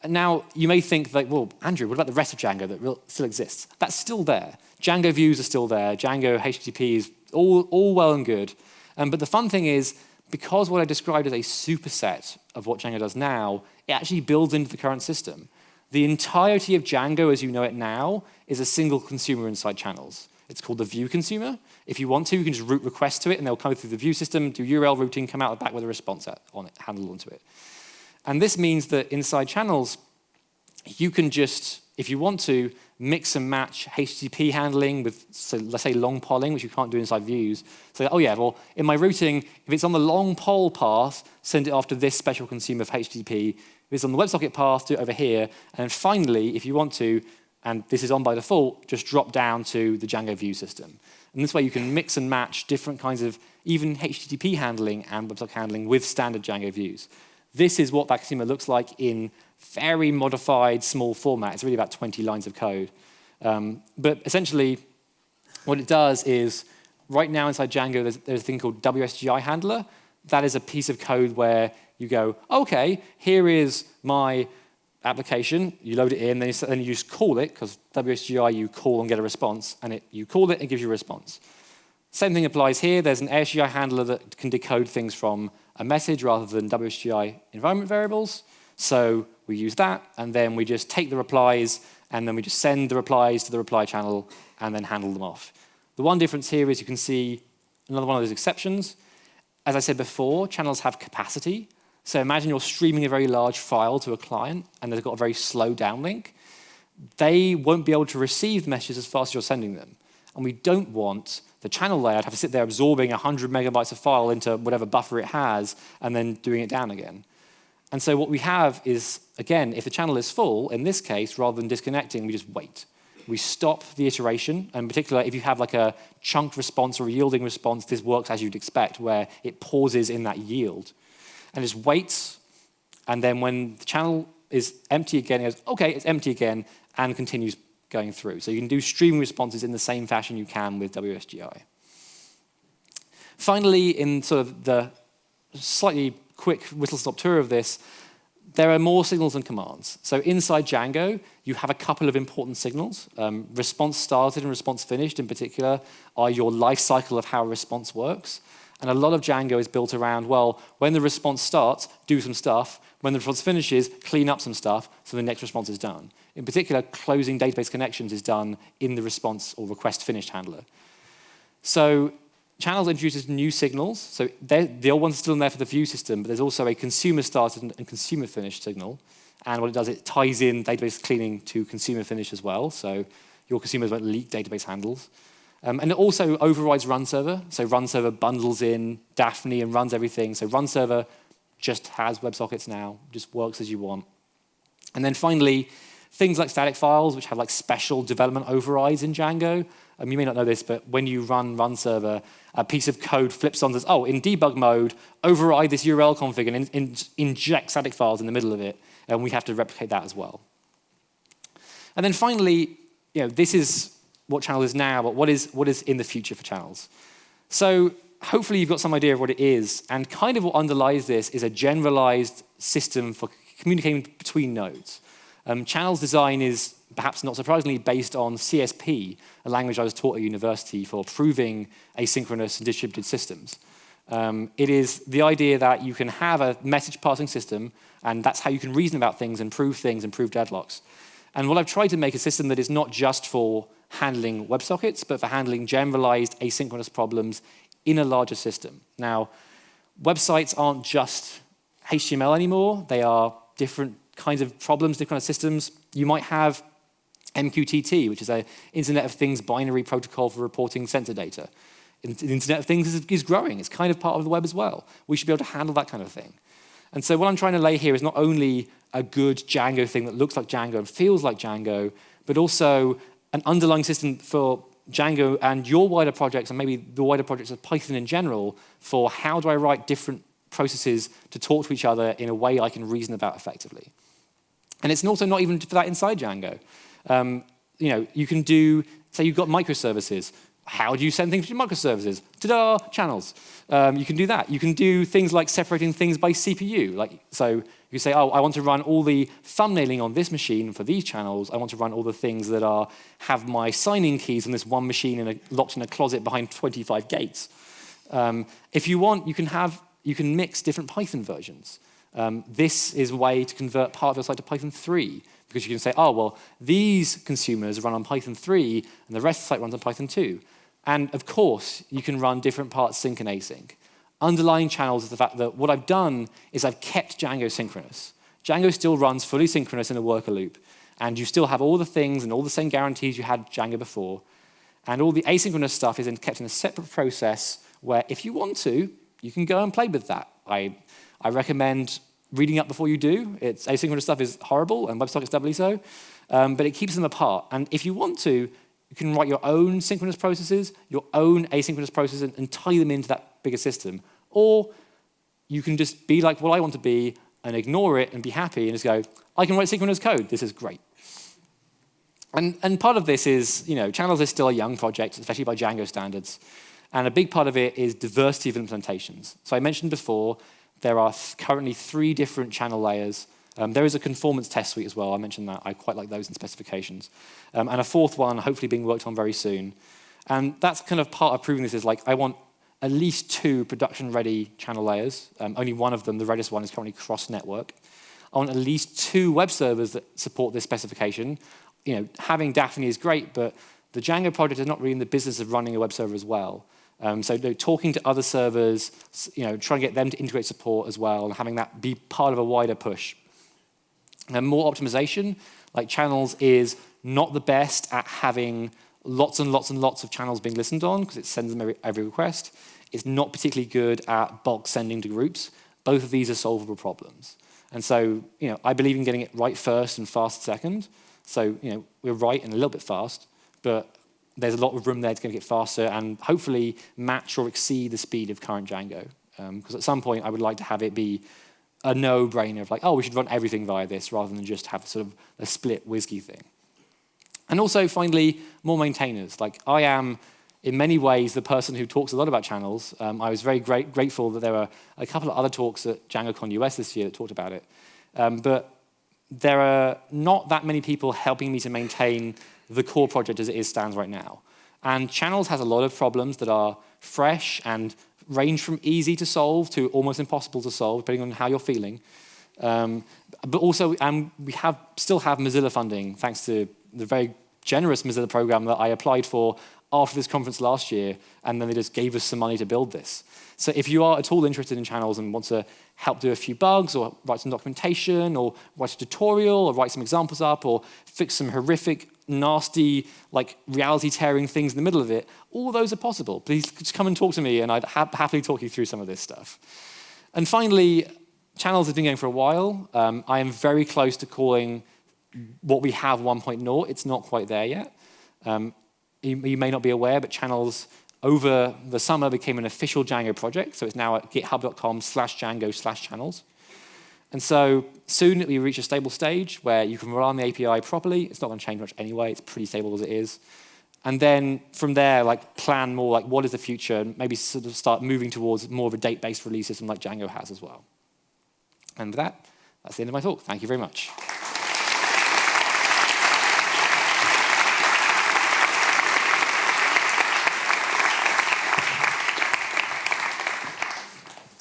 Now, you may think that, well, Andrew, what about the rest of Django that still exists? That's still there. Django views are still there. Django HTTP is all, all well and good. Um, but the fun thing is, because what I described as a superset of what Django does now, it actually builds into the current system. The entirety of Django as you know it now is a single consumer inside channels. It's called the view consumer. If you want to, you can just route requests to it, and they'll come through the view system, do URL routing, come out the back with a response on it, handled onto it. And this means that inside channels, you can just, if you want to, mix and match HTTP handling with, so let's say, long polling, which you can't do inside views. So, oh yeah, well, in my routing, if it's on the long poll path, send it off to this special consumer of HTTP. It's on the WebSocket path, over here. And then finally, if you want to, and this is on by default, just drop down to the Django view system. And this way you can mix and match different kinds of even HTTP handling and WebSocket handling with standard Django views. This is what consumer looks like in very modified small format. It's really about 20 lines of code. Um, but essentially, what it does is, right now inside Django, there's, there's a thing called WSGI handler. That is a piece of code where you go, okay, here is my application, you load it in, then you, then you just call it, because WSGI you call and get a response, and it, you call it and it gives you a response. Same thing applies here. There's an ASGI handler that can decode things from a message rather than WSGI environment variables. So we use that, and then we just take the replies, and then we just send the replies to the reply channel, and then handle them off. The one difference here is you can see another one of those exceptions. As I said before, channels have capacity. So imagine you're streaming a very large file to a client, and they've got a very slow downlink. They won't be able to receive messages as fast as you're sending them. And we don't want the channel layer to have to sit there absorbing 100 megabytes of file into whatever buffer it has, and then doing it down again. And so what we have is, again, if the channel is full, in this case, rather than disconnecting, we just wait. We stop the iteration, and in particular, if you have like a chunked response or a yielding response, this works as you'd expect, where it pauses in that yield. And just waits, and then when the channel is empty again, it goes, okay, it's empty again, and continues going through. So you can do streaming responses in the same fashion you can with WSGI. Finally, in sort of the slightly quick whistle-stop tour of this, there are more signals and commands. So inside Django, you have a couple of important signals. Um, response started and response finished, in particular, are your life cycle of how a response works. And a lot of Django is built around, well, when the response starts, do some stuff. When the response finishes, clean up some stuff so the next response is done. In particular, closing database connections is done in the response or request finished handler. So Channels introduces new signals. So the old one's still in there for the view system, but there's also a consumer started and consumer finished signal. And what it does, it ties in database cleaning to consumer finish as well. So your consumers won't leak database handles. Um, and it also overrides run server. So run server bundles in Daphne and runs everything. So run server just has WebSockets now, just works as you want. And then finally, things like static files, which have like special development overrides in Django, um, you may not know this, but when you run run server, a piece of code flips on this, oh, in debug mode, override this URL config and in, in, inject static files in the middle of it, and we have to replicate that as well. And then finally, you know, this is what channel is now, but what is, what is in the future for channels? So hopefully you've got some idea of what it is, and kind of what underlies this is a generalized system for communicating between nodes. Um, channels design is perhaps not surprisingly, based on CSP, a language I was taught at university for proving asynchronous and distributed systems. Um, it is the idea that you can have a message passing system, and that's how you can reason about things and prove things and prove deadlocks. And what I've tried to make a system that is not just for handling WebSockets, but for handling generalized asynchronous problems in a larger system. Now, websites aren't just HTML anymore. They are different kinds of problems, different kinds of systems. You might have MQTT, which is an Internet of Things binary protocol for reporting sensor data. The Internet of Things is, is growing. It's kind of part of the web as well. We should be able to handle that kind of thing. And so what I'm trying to lay here is not only a good Django thing that looks like Django and feels like Django, but also an underlying system for Django and your wider projects and maybe the wider projects of Python in general for how do I write different processes to talk to each other in a way I can reason about effectively. And it's also not even for that inside Django. Um, you know, you can do, say you've got microservices. How do you send things to microservices? Ta-da, channels. Um, you can do that. You can do things like separating things by CPU. Like, so you say, oh, I want to run all the thumbnailing on this machine for these channels. I want to run all the things that are have my signing keys on this one machine in a, locked in a closet behind 25 gates. Um, if you want, you can have you can mix different Python versions. Um, this is a way to convert part of your site to Python 3 because you can say, oh, well, these consumers run on Python 3 and the rest of the site runs on Python 2. And of course, you can run different parts sync and async. Underlying channels is the fact that what I've done is I've kept Django synchronous. Django still runs fully synchronous in a worker loop. And you still have all the things and all the same guarantees you had Django before. And all the asynchronous stuff is kept in a separate process where if you want to, you can go and play with that. I, I recommend reading up before you do. It's asynchronous stuff is horrible, and WebSockets doubly so, um, but it keeps them apart. And if you want to, you can write your own synchronous processes, your own asynchronous processes, and, and tie them into that bigger system. Or you can just be like what I want to be and ignore it and be happy and just go, I can write synchronous code. This is great. And, and part of this is, you know, Channels is still a young project, especially by Django standards. And a big part of it is diversity of implementations. So I mentioned before, there are th currently three different channel layers. Um, there is a conformance test suite as well. I mentioned that. I quite like those in specifications. Um, and a fourth one, hopefully being worked on very soon. And that's kind of part of proving this is like, I want at least two production-ready channel layers. Um, only one of them, the Redis one, is currently cross-network. I want at least two web servers that support this specification. You know, having Daphne is great, but the Django project is not really in the business of running a web server as well. Um, so you know, talking to other servers, you know, trying to get them to integrate support as well, and having that be part of a wider push. And more optimization, like channels, is not the best at having lots and lots and lots of channels being listened on because it sends them every, every request. It's not particularly good at bulk sending to groups. Both of these are solvable problems. And so, you know, I believe in getting it right first and fast second. So, you know, we're right and a little bit fast, but there's a lot of room there to get faster and hopefully match or exceed the speed of current Django. Because um, at some point, I would like to have it be a no-brainer of like, oh, we should run everything via this rather than just have sort of a split WSGI thing. And also, finally, more maintainers. Like, I am, in many ways, the person who talks a lot about channels. Um, I was very great, grateful that there were a couple of other talks at DjangoCon US this year that talked about it. Um, but there are not that many people helping me to maintain the core project as it is stands right now. And Channels has a lot of problems that are fresh and range from easy to solve to almost impossible to solve, depending on how you're feeling. Um, but also, um, we have still have Mozilla funding, thanks to the very generous Mozilla program that I applied for after this conference last year, and then they just gave us some money to build this. So if you are at all interested in channels and want to help do a few bugs or write some documentation or write a tutorial or write some examples up or fix some horrific nasty, like reality tearing things in the middle of it, all those are possible. Please just come and talk to me and I'd ha happily talk you through some of this stuff. And finally, channels have been going for a while. Um, I am very close to calling what we have 1.0. It's not quite there yet. Um, you, you, may not be aware, but channels over the summer became an official Django project. So it's now at github.com slash Django slash channels. And so soon we reach a stable stage where you can rely on the API properly. It's not going to change much anyway. It's pretty stable as it is. And then from there, like plan more like what is the future and maybe sort of start moving towards more of a date-based release system like Django has as well. And with that, that's the end of my talk. Thank you very much.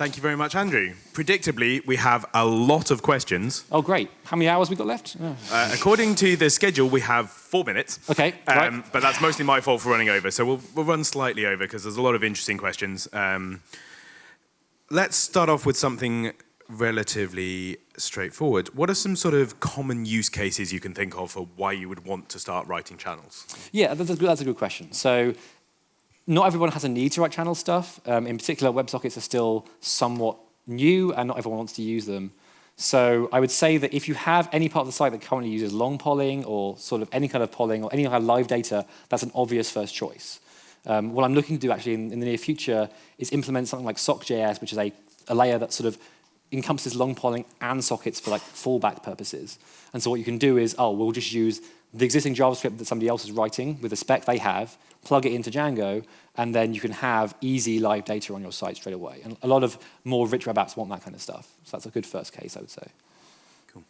Thank you very much, Andrew. Predictably, we have a lot of questions. Oh, great. How many hours we got left? Oh. Uh, according to the schedule, we have four minutes. Okay, um, right. But that's mostly my fault for running over, so we'll, we'll run slightly over because there's a lot of interesting questions. Um, let's start off with something relatively straightforward. What are some sort of common use cases you can think of for why you would want to start writing channels? Yeah, that's a good, that's a good question. So not everyone has a need to write channel stuff. Um, in particular, WebSockets are still somewhat new and not everyone wants to use them. So I would say that if you have any part of the site that currently uses long polling or sort of any kind of polling or any kind of live data, that's an obvious first choice. Um, what I'm looking to do actually in, in, the near future is implement something like SockJS, which is a, a layer that sort of encompasses long polling and sockets for like fallback purposes. And so what you can do is, oh, we'll just use the existing JavaScript that somebody else is writing with the spec they have, plug it into Django, and then you can have easy live data on your site straight away. And a lot of more rich web apps want that kind of stuff. So that's a good first case, I would say. Cool.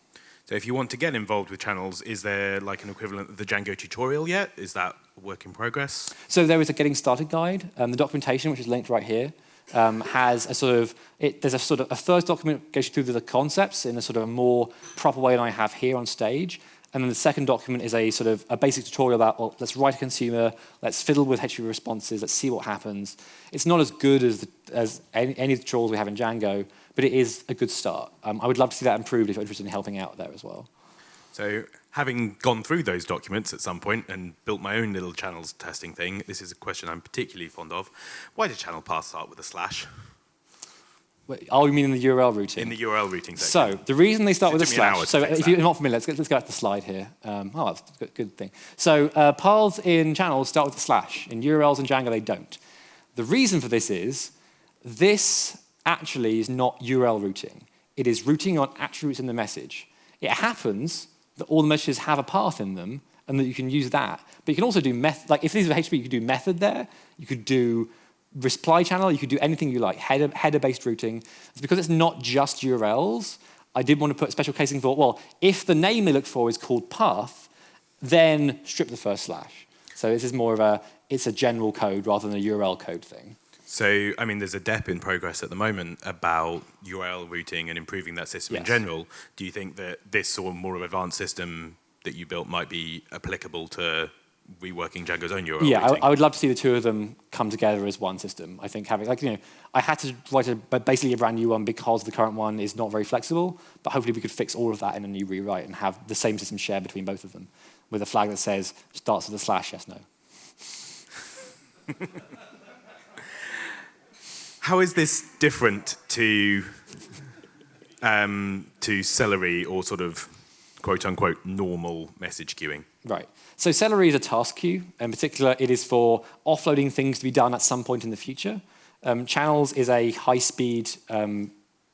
So if you want to get involved with channels, is there like an equivalent of the Django tutorial yet? Is that a work in progress? So there is a getting started guide. Um, the documentation, which is linked right here, um, has a sort of, it, there's a sort of, a first document goes through the concepts in a sort of a more proper way than I have here on stage. And then the second document is a sort of a basic tutorial about, well, let's write a consumer, let's fiddle with HTTP responses, let's see what happens. It's not as good as, the, as any, any, of the tutorials we have in Django, but it is a good start. Um, I would love to see that improved if you're interested in helping out there as well. So having gone through those documents at some point and built my own little channels testing thing, this is a question I'm particularly fond of. Why did channel path start with a slash? Oh, you mean in the URL routing? In the URL routing section. So the reason they start with a slash, so if you're not familiar, let's, let's go back to the slide here. Um, oh, that's a good, thing. So uh, paths in channels start with a slash. In URLs and Django, they don't. The reason for this is this actually is not URL routing. It is routing on attributes in the message. It happens that all the messages have a path in them and that you can use that. But you can also do method, like if these are HTTP, you could do method there. You could do reply channel, you could do anything you like, header-based header routing. It's because it's not just URLs, I did want to put special casing for, well, if the name they look for is called path, then strip the first slash. So this is more of a, it's a general code rather than a URL code thing. So, I mean, there's a DEP in progress at the moment about URL routing and improving that system yes. in general. Do you think that this or more of advanced system that you built might be applicable to reworking Django's own URL Yeah, I, I, would love to see the two of them come together as one system. I think having, like, you know, I had to write a, basically a brand new one because the current one is not very flexible, but hopefully we could fix all of that in a new rewrite and have the same system shared between both of them with a flag that says starts with a slash, yes, no. How is this different to um, to Celery or sort of quote unquote normal message queuing? Right. So Celery is a task queue. In particular, it is for offloading things to be done at some point in the future. Um, channels is a high-speed, um,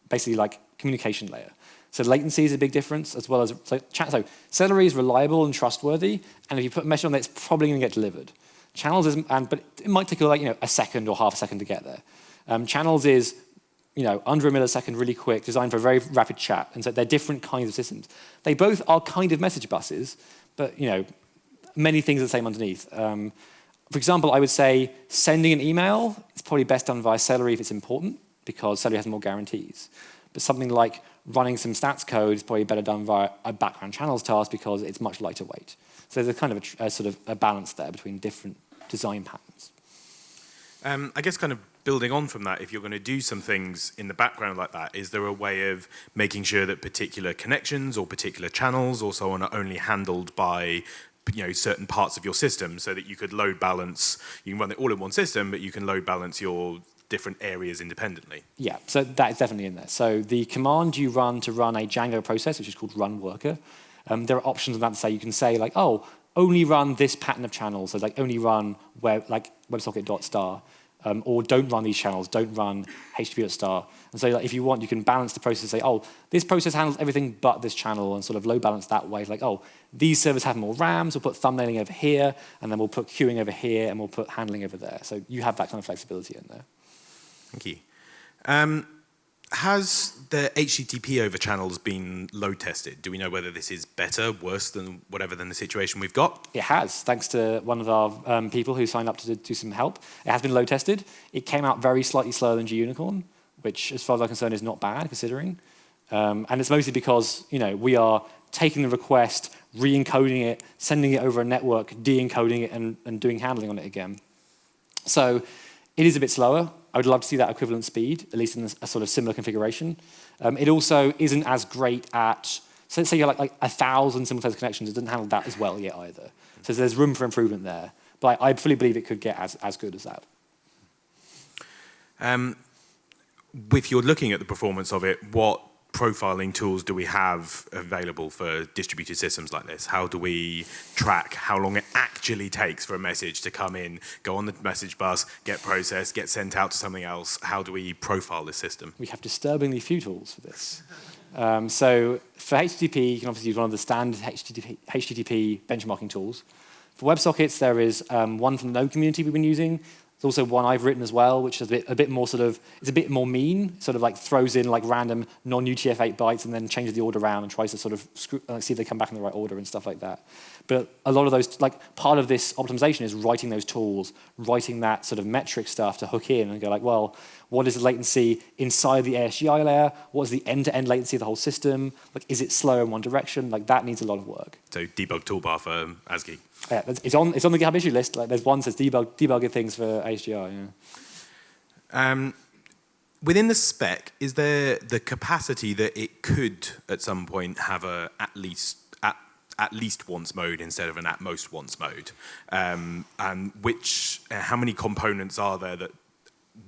basically like communication layer. So latency is a big difference, as well as so, so Celery is reliable and trustworthy, and if you put a message on there, it's probably going to get delivered. Channels is, and, but it might take like you know a second or half a second to get there. Um, channels is you know, under a millisecond, really quick, designed for very rapid chat. And so they're different kinds of systems. They both are kind of message buses, but you know, many things are the same underneath. Um, for example, I would say sending an email is probably best done via Celery if it's important, because Celery has more guarantees. But something like running some stats code is probably better done via a background channels task because it's much lighter weight. So there's a kind of a, a sort of a balance there between different design patterns. Um, I guess kind of building on from that, if you're going to do some things in the background like that, is there a way of making sure that particular connections or particular channels or so on are only handled by you know certain parts of your system so that you could load balance you can run it all in one system but you can load balance your different areas independently? Yeah so that is definitely in there. So the command you run to run a django process which is called run worker um, there are options on that to say you can say like oh only run this pattern of channels so like only run web like websocket.star um, or don't run these channels, don't run HTTP star. And so like, if you want, you can balance the process say, oh, this process handles everything but this channel and sort of load balance that way. Like, oh, these servers have more RAMs, we'll put thumbnailing over here, and then we'll put queuing over here, and we'll put handling over there. So you have that kind of flexibility in there. Thank you. Um, has the HTTP over channels been load tested? Do we know whether this is better, worse than whatever than the situation we've got? It has, thanks to one of our um, people who signed up to do some help. It has been load tested. It came out very slightly slower than Gunicorn, which, as far as I'm concerned, is not bad considering. Um, and it's mostly because you know we are taking the request, re-encoding it, sending it over a network, de-encoding it, and, and doing handling on it again. So it is a bit slower. I would love to see that equivalent speed, at least in a, sort of similar configuration. Um, it also isn't as great at, so let's say you have like, like a thousand simultaneous connections, it doesn't handle that as well yet either. So there's room for improvement there. But I, I fully believe it could get as, as good as that. Um, if you're looking at the performance of it, what profiling tools do we have available for distributed systems like this? How do we track how long it actually takes for a message to come in, go on the message bus, get processed, get sent out to something else? How do we profile this system? We have disturbingly few tools for this. Um, so for HTTP, you can obviously use one of the standard HTTP, HTTP benchmarking tools. For WebSockets, there is um, one from the Node community we've been using. There's also one I've written as well, which is a bit, a bit more sort of, it's a bit more mean, sort of like throws in like random non-UTF-8 bytes and then changes the order around and tries to sort of screw, uh, see if they come back in the right order and stuff like that. But a lot of those, like part of this optimization is writing those tools, writing that sort of metric stuff to hook in and go like, well, what is the latency inside the ASGI layer? What is the end-to-end -end latency of the whole system? Like, is it slow in one direction? Like, that needs a lot of work. So debug toolbar for ASGI. Yeah, it's on, it's on the GitHub issue list. Like, there's one that says debug, debugging things for ASGI. Yeah. Um, within the spec, is there the capacity that it could, at some point, have a at least at, at least once mode instead of an at most once mode? Um, and which, uh, how many components are there that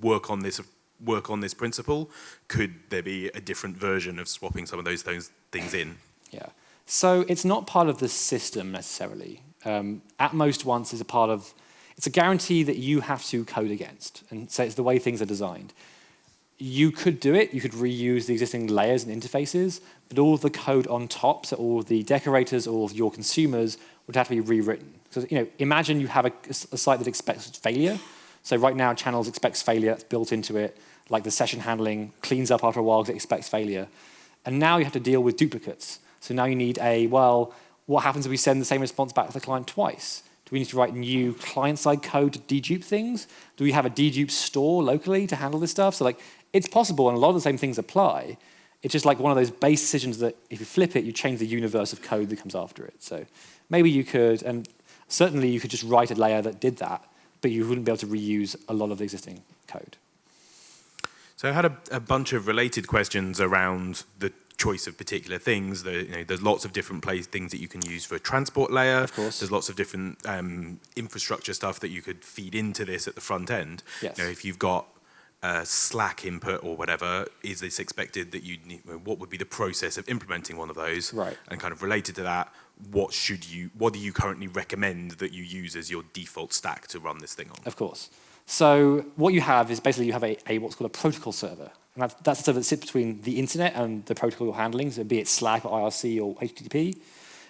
work on this work on this principle? Could there be a different version of swapping some of those those things in? Yeah. So it's not part of the system necessarily. Um, at most once is a part of, it's a guarantee that you have to code against. And so it's the way things are designed. You could do it, you could reuse the existing layers and interfaces, but all the code on top, so all the decorators, all of your consumers would have to be rewritten. So you know, imagine you have a, a site that expects failure, so right now, channels expects failure that's built into it, like the session handling cleans up after a while because it expects failure. And now you have to deal with duplicates. So now you need a, well, what happens if we send the same response back to the client twice? Do we need to write new client-side code to dedupe things? Do we have a dedupe store locally to handle this stuff? So like, it's possible, and a lot of the same things apply. It's just like one of those base decisions that if you flip it, you change the universe of code that comes after it. So maybe you could, and certainly you could just write a layer that did that but you wouldn't be able to reuse a lot of the existing code. So I had a, a bunch of related questions around the choice of particular things. The, you know, there's lots of different place, things that you can use for a transport layer. Of course. There's lots of different um, infrastructure stuff that you could feed into this at the front end. Yes. You know, if you've got uh, Slack input or whatever, is this expected that you need, what would be the process of implementing one of those? Right. And kind of related to that, what should you, what do you currently recommend that you use as your default stack to run this thing on? Of course. So what you have is basically you have a, a what's called a protocol server. And that's, that's the server that sits between the internet and the protocol you're handling, so be it Slack or IRC or HTTP.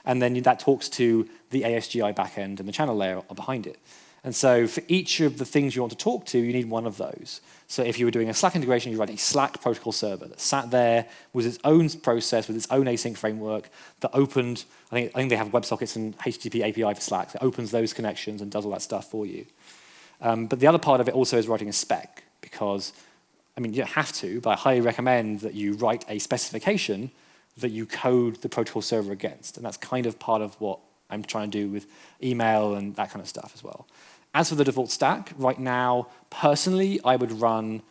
And then that talks to the ASGI backend and the channel layer behind it. And so for each of the things you want to talk to, you need one of those. So if you were doing a Slack integration, you'd write a Slack protocol server that sat there with its own process, with its own async framework that opened, I think, I think they have WebSockets and HTTP API for Slack that opens those connections and does all that stuff for you. Um, but the other part of it also is writing a spec because, I mean, you don't have to, but I highly recommend that you write a specification that you code the protocol server against. And that's kind of part of what I'm trying to do with email and that kind of stuff as well. As for the default stack, right now, personally, I would run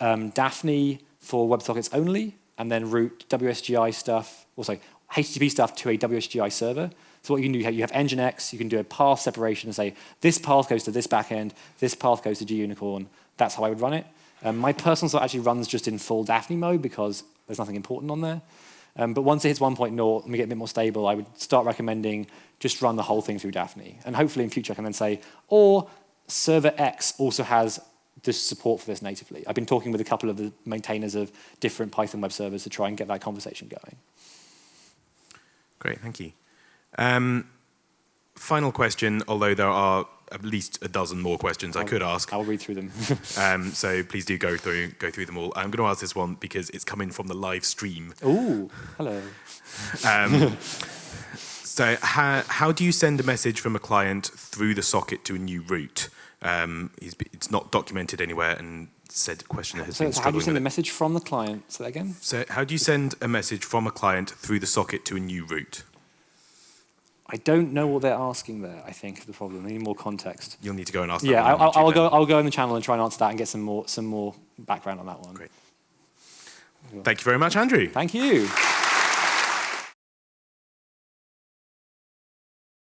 um, Daphne for WebSockets only, and then route WSGI stuff, or also HTTP stuff to a WSGI server. So what you can do, you have Nginx, you can do a path separation and say, this path goes to this backend, this path goes to Gunicorn. That's how I would run it. Um, my personal site actually runs just in full Daphne mode because there's nothing important on there. Um, but once it hits 1.0 and we get a bit more stable, I would start recommending just run the whole thing through Daphne. And hopefully in future I can then say, or server X also has this support for this natively. I've been talking with a couple of the maintainers of different Python web servers to try and get that conversation going. Great, thank you. Um, final question, although there are at least a dozen more questions I'll, I could ask. I'll read through them. um, so please do go through go through them all. I'm going to ask this one because it's coming from the live stream. Ooh, hello. Um, so how, how do you send a message from a client through the socket to a new route? Um, he's, it's not documented anywhere, and said questioner has So, been so how do you send a message from the client? Say that again. So, how do you send a message from a client through the socket to a new route? I don't know what they're asking there. I think is the problem. I need more context. You'll need to go and ask. that Yeah, one I, on I'll, I'll go. I'll go in the channel and try and answer that and get some more some more background on that one. Great. Thank you very much, Andrew. Thank you.